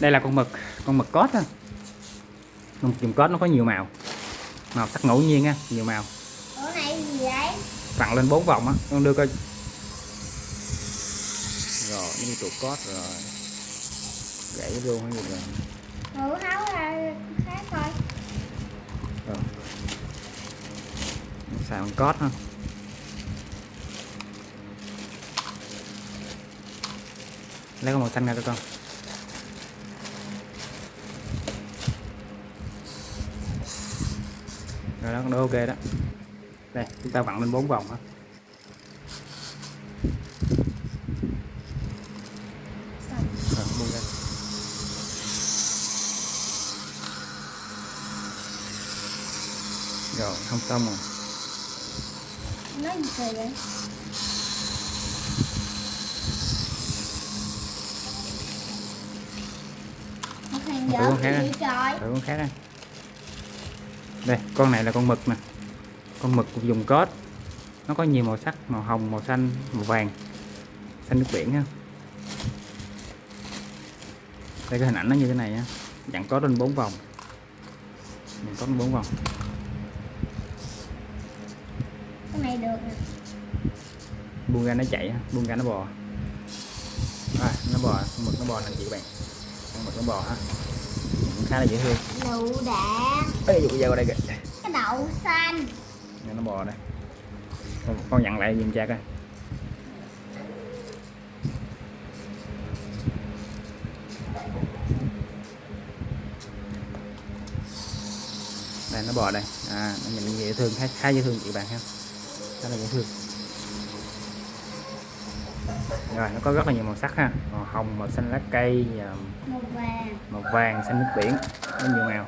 đây là con mực con mực cốt á. Con mực dùng cốt nó có nhiều màu. Màu sắc ngẫu nhiên á nhiều màu. Ủa này gì đấy? vặn lên bốn vòng á con đưa coi. Rồi nó tụ cốt rồi. Gãy luôn hay gì rồi? Ngủ tháo ra khác thôi. rồi. Xài bằng cốt ha. Lấy con màu xanh ra cho con rồi đó con ok đó đây chúng ta vặn lên bốn vòng ha rồi không xong rồi Nói gì vậy? Dở con khác đi. trời? Thử con khác đây đây con này là con mực nè. Con mực dùng cốt. Nó có nhiều màu sắc màu hồng màu xanh màu vàng. Xanh nước biển ha đây cái hình ảnh nó như thế này nha dặn có lên bốn vòng. Dặn có lên bốn vòng. Cái này được nè. buông ra nó chạy ha, buông ra nó bò. À, nó bò. Mực nó bò nè chị các bạn. Mực nó bò ha khá là dễ thương. Lựu đạn. Ê, dụ dao qua đây kìa. Cái đậu xanh. Nè, nó bò đây con, con dặn lại giùm cha coi. Đây nó bò đây. À nó nhìn dễ thương khá, khá dễ thương chị bạn ha. Khá là dễ thương rồi nó có rất là nhiều màu sắc ha. Màu hồng màu xanh lá cây và Màu vàng. màu vàng xanh nước biển. Có nhiều màu